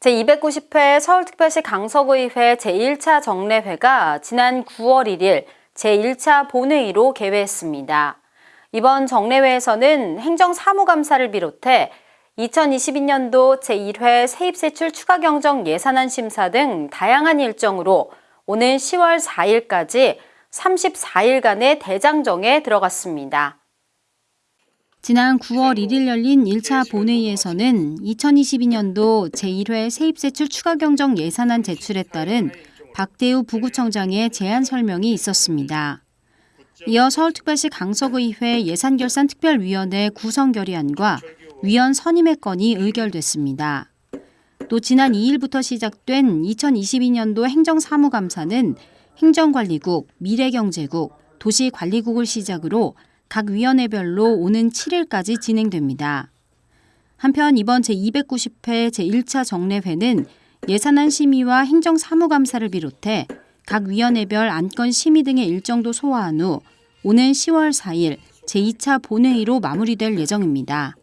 제290회 서울특별시 강서구의회 제1차 정례회가 지난 9월 1일 제1차 본회의로 개회했습니다. 이번 정례회에서는 행정사무감사를 비롯해 2022년도 제1회 세입세출 추가경정 예산안 심사 등 다양한 일정으로 오는 10월 4일까지 34일간의 대장정에 들어갔습니다. 지난 9월 1일 열린 1차 본회의에서는 2022년도 제1회 세입세출 추가경정 예산안 제출에 따른 박대우 부구청장의 제안 설명이 있었습니다. 이어 서울특별시 강서구의회 예산결산특별위원회 구성 결의안과 위원 선임의 건이 의결됐습니다. 또 지난 2일부터 시작된 2022년도 행정사무감사는 행정관리국, 미래경제국, 도시관리국을 시작으로 각 위원회별로 오는 7일까지 진행됩니다. 한편 이번 제290회 제1차 정례회는 예산안 심의와 행정사무감사를 비롯해 각 위원회별 안건 심의 등의 일정도 소화한 후 오는 10월 4일 제2차 본회의로 마무리될 예정입니다.